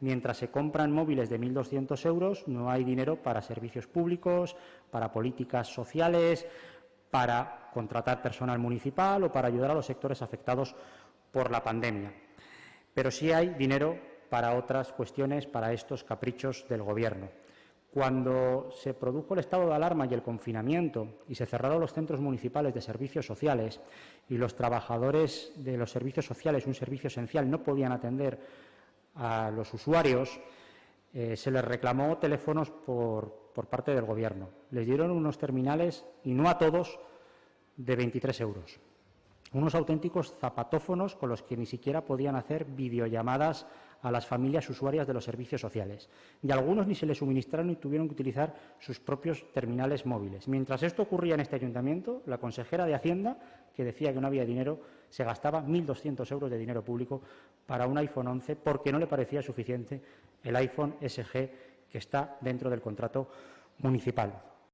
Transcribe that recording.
Mientras se compran móviles de 1.200 euros, no hay dinero para servicios públicos, para políticas sociales, para contratar personal municipal o para ayudar a los sectores afectados por la pandemia. Pero sí hay dinero para otras cuestiones, para estos caprichos del Gobierno. Cuando se produjo el estado de alarma y el confinamiento y se cerraron los centros municipales de servicios sociales y los trabajadores de los servicios sociales, un servicio esencial, no podían atender a los usuarios, eh, se les reclamó teléfonos por, por parte del Gobierno. Les dieron unos terminales, y no a todos, de 23 euros. Unos auténticos zapatófonos con los que ni siquiera podían hacer videollamadas a las familias usuarias de los servicios sociales. Y algunos ni se les suministraron y tuvieron que utilizar sus propios terminales móviles. Mientras esto ocurría en este ayuntamiento, la consejera de Hacienda, que decía que no había dinero, se gastaba 1.200 euros de dinero público para un iPhone 11 porque no le parecía suficiente el iPhone SG que está dentro del contrato municipal.